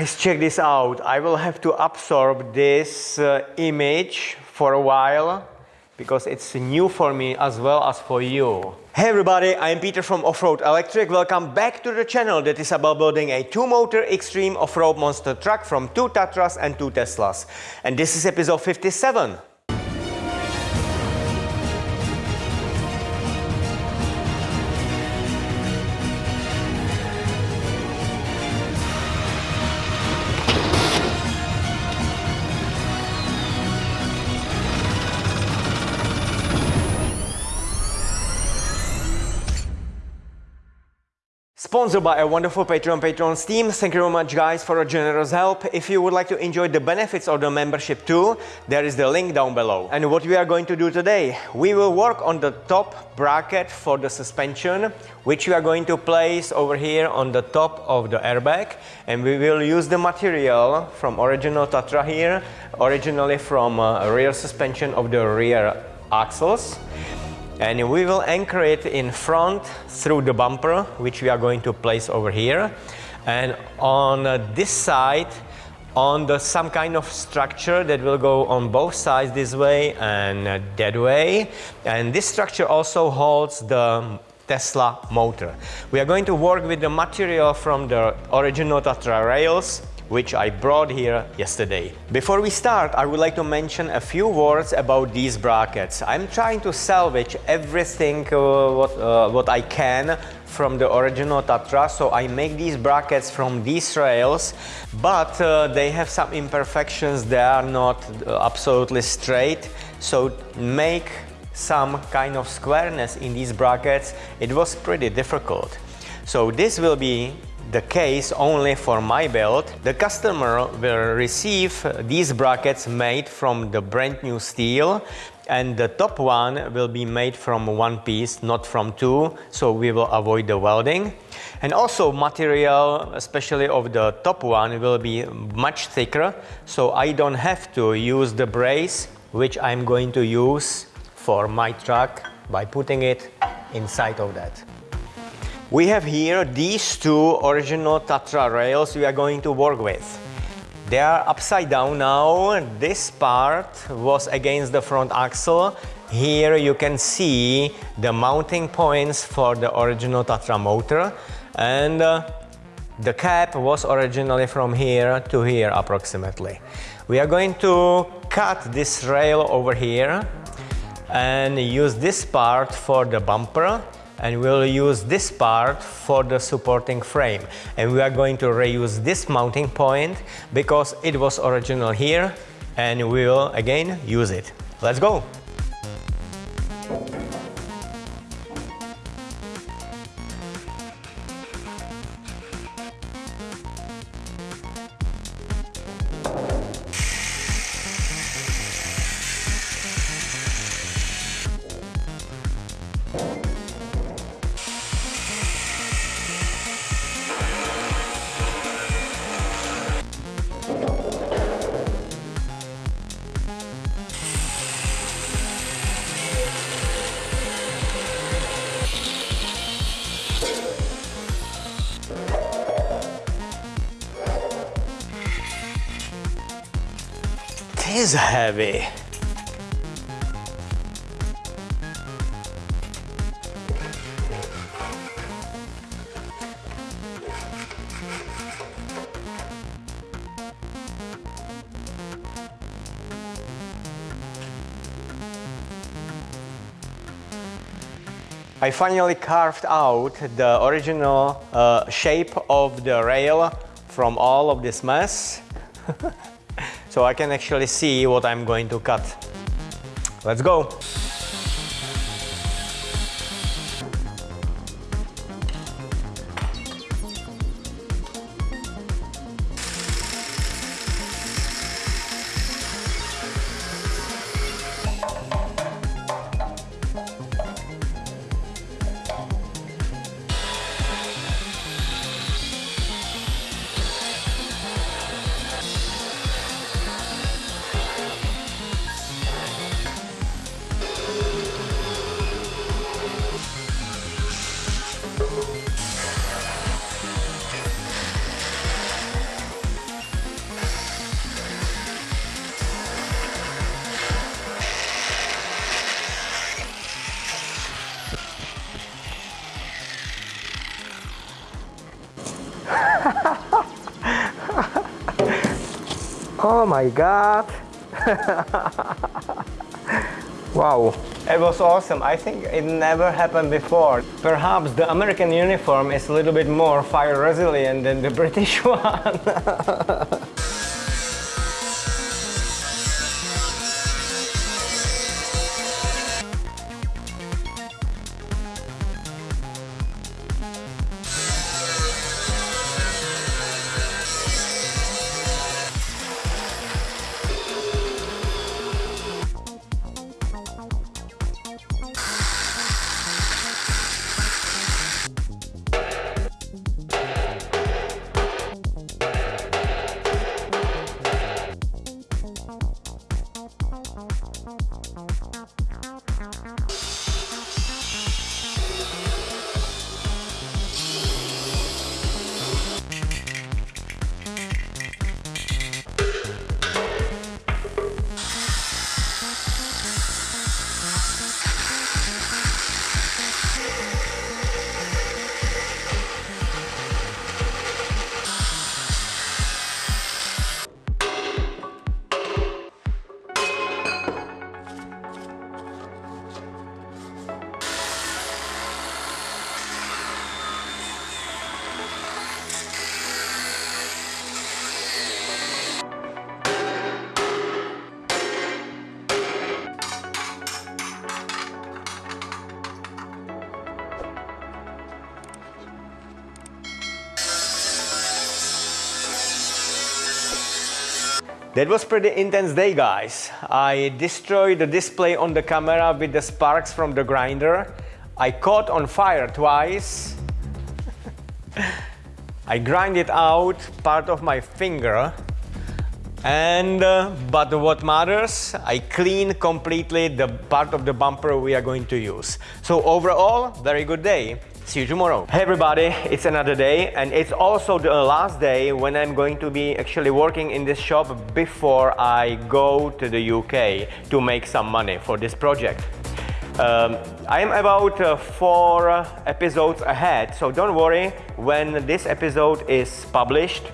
Guys, check this out. I will have to absorb this uh, image for a while because it's new for me as well as for you. Hey everybody, I'm Peter from Offroad Electric. Welcome back to the channel that is about building a two-motor extreme off-road monster truck from two Tatras and two Teslas. And this is episode 57. Sponsored by a wonderful Patreon Patrons team. Thank you very much guys for a generous help. If you would like to enjoy the benefits of the membership too, there is the link down below. And what we are going to do today, we will work on the top bracket for the suspension, which we are going to place over here on the top of the airbag. And we will use the material from original Tatra here, originally from uh, rear suspension of the rear axles and we will anchor it in front through the bumper which we are going to place over here. And on uh, this side on the some kind of structure that will go on both sides this way and uh, that way. And this structure also holds the Tesla motor. We are going to work with the material from the original Tatra rails which I brought here yesterday. Before we start, I would like to mention a few words about these brackets. I'm trying to salvage everything uh, what, uh, what I can from the original Tatra, so I make these brackets from these rails, but uh, they have some imperfections, they are not uh, absolutely straight, so make some kind of squareness in these brackets, it was pretty difficult. So this will be the case only for my build. The customer will receive these brackets made from the brand new steel and the top one will be made from one piece, not from two, so we will avoid the welding. And also material, especially of the top one, will be much thicker, so I don't have to use the brace, which I'm going to use for my truck by putting it inside of that. We have here these two original Tatra rails we are going to work with. They are upside down now. This part was against the front axle. Here you can see the mounting points for the original Tatra motor and uh, the cap was originally from here to here approximately. We are going to cut this rail over here and use this part for the bumper and we'll use this part for the supporting frame and we are going to reuse this mounting point because it was original here and we will again use it. Let's go! Is heavy. I finally carved out the original uh, shape of the rail from all of this mess. so I can actually see what I'm going to cut. Let's go! My god! wow, it was awesome. I think it never happened before. Perhaps the American uniform is a little bit more fire resilient than the British one. That was pretty intense day guys. I destroyed the display on the camera with the sparks from the grinder. I caught on fire twice. I grind it out, part of my finger. And, uh, but what matters, I clean completely the part of the bumper we are going to use. So overall, very good day. See you tomorrow. Hey everybody, it's another day and it's also the last day when I'm going to be actually working in this shop before I go to the UK to make some money for this project. Um, I am about uh, four episodes ahead, so don't worry when this episode is published.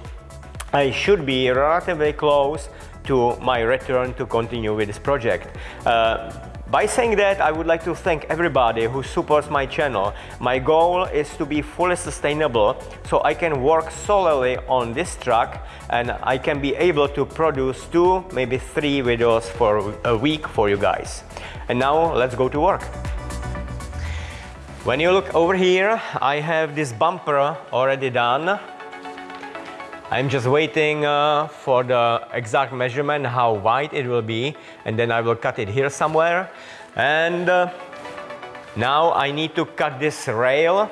I should be relatively close to my return to continue with this project. Uh, by saying that, I would like to thank everybody who supports my channel. My goal is to be fully sustainable so I can work solely on this truck and I can be able to produce two, maybe three videos for a week for you guys. And now let's go to work. When you look over here, I have this bumper already done. I'm just waiting uh, for the exact measurement, how wide it will be, and then I will cut it here somewhere. And uh, now I need to cut this rail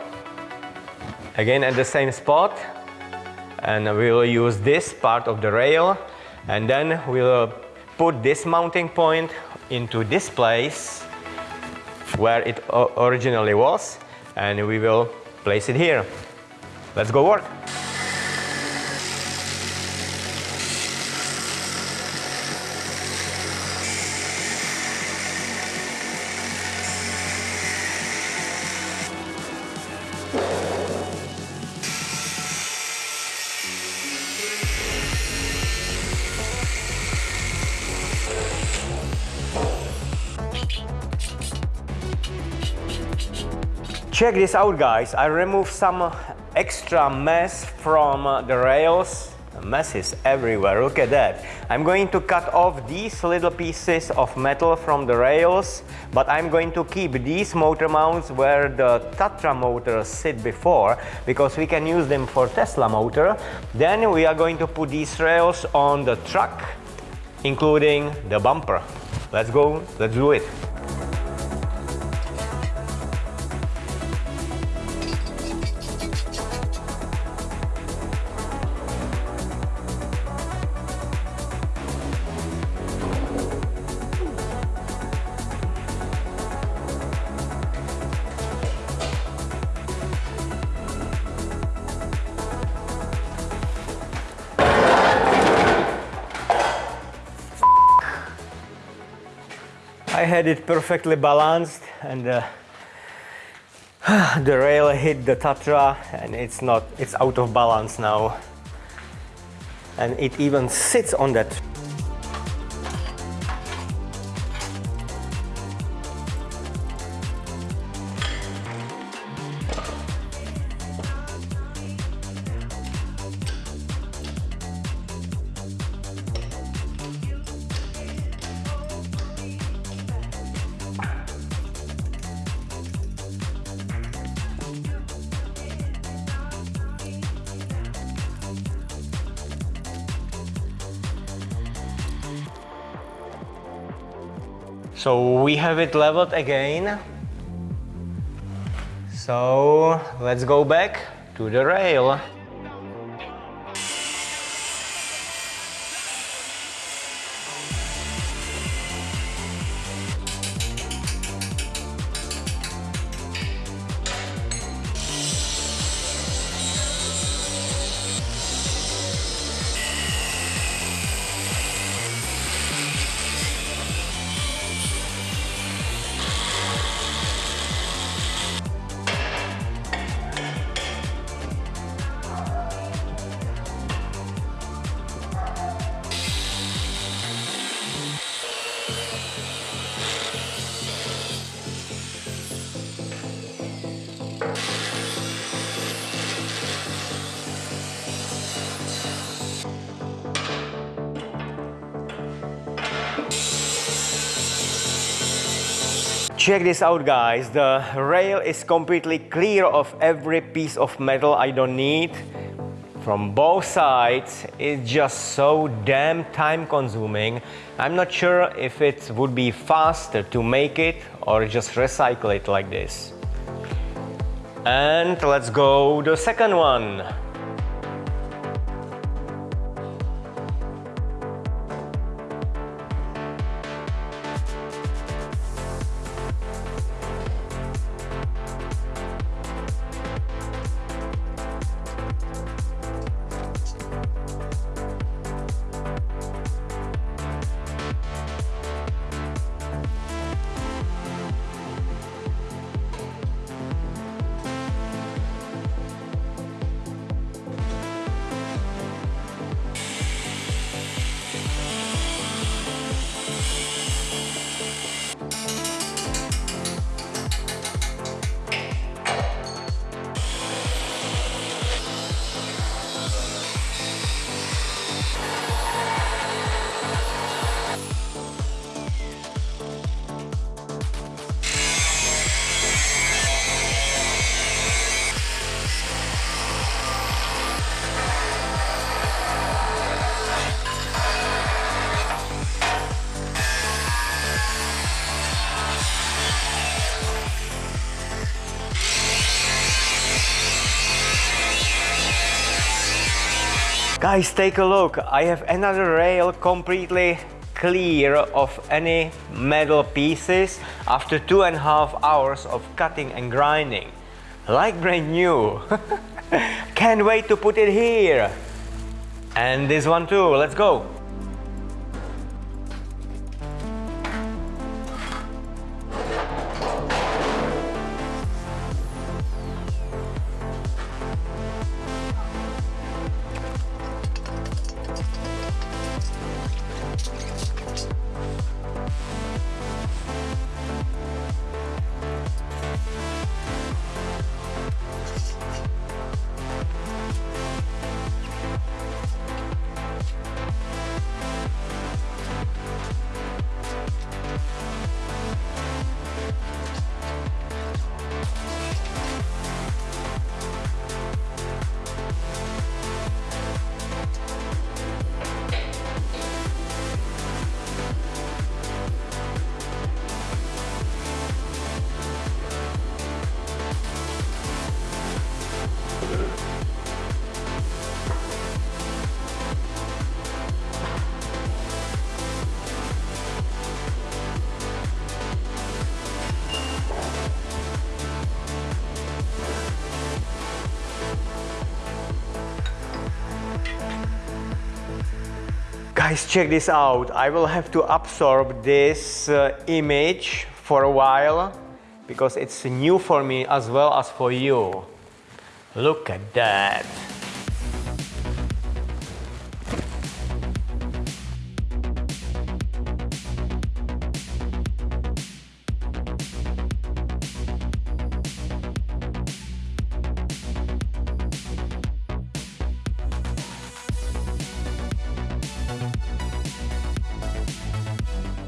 again at the same spot. And we will use this part of the rail, and then we'll put this mounting point into this place where it originally was, and we will place it here. Let's go work. Check this out guys, I removed some extra mess from uh, the rails. Mess is everywhere, look at that. I'm going to cut off these little pieces of metal from the rails, but I'm going to keep these motor mounts where the Tatra motors sit before, because we can use them for Tesla motor. Then we are going to put these rails on the truck, including the bumper. Let's go, let's do it. I had it perfectly balanced and uh, the rail hit the Tatra and it's not, it's out of balance now. and it even sits on that So we have it leveled again. So let's go back to the rail. Check this out guys, the rail is completely clear of every piece of metal I don't need. From both sides, it's just so damn time consuming. I'm not sure if it would be faster to make it or just recycle it like this. And let's go the second one. Guys, take a look. I have another rail completely clear of any metal pieces after two and a half hours of cutting and grinding. Like brand new. Can't wait to put it here. And this one too, let's go. Guys, check this out. I will have to absorb this uh, image for a while because it's new for me as well as for you. Look at that.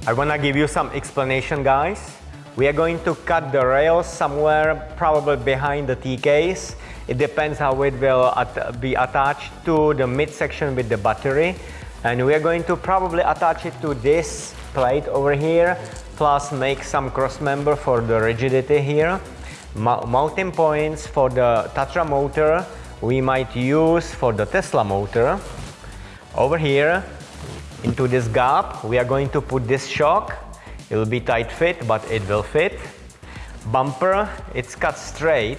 I wanna give you some explanation guys. We are going to cut the rails somewhere probably behind the T-case. It depends how it will at be attached to the midsection with the battery. And we are going to probably attach it to this plate over here, plus make some cross member for the rigidity here. mounting points for the Tatra motor we might use for the Tesla motor. Over here, into this gap, we are going to put this shock. It will be tight fit, but it will fit. Bumper, it's cut straight.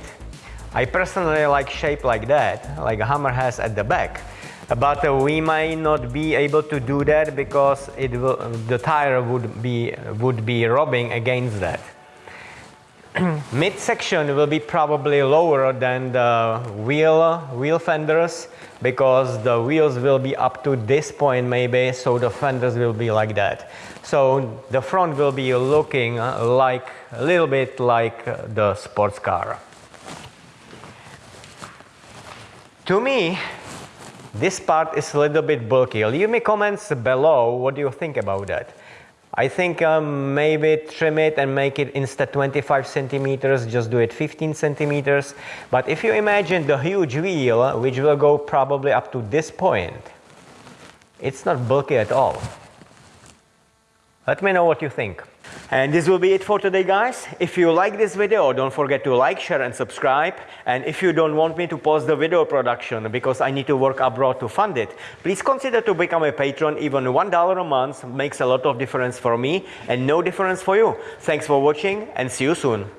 I personally like shape like that, like a Hummer has at the back. But uh, we might not be able to do that because it will, the tire would be, would be rubbing against that. midsection will be probably lower than the wheel, wheel fenders because the wheels will be up to this point maybe, so the fenders will be like that. So the front will be looking like a little bit like the sports car. To me, this part is a little bit bulky. Leave me comments below what do you think about that. I think um, maybe trim it and make it instead 25 centimeters, just do it 15 centimeters. But if you imagine the huge wheel, which will go probably up to this point, it's not bulky at all. Let me know what you think. And this will be it for today guys. If you like this video, don't forget to like, share and subscribe. And if you don't want me to pause the video production because I need to work abroad to fund it, please consider to become a patron. Even $1 a month makes a lot of difference for me and no difference for you. Thanks for watching and see you soon.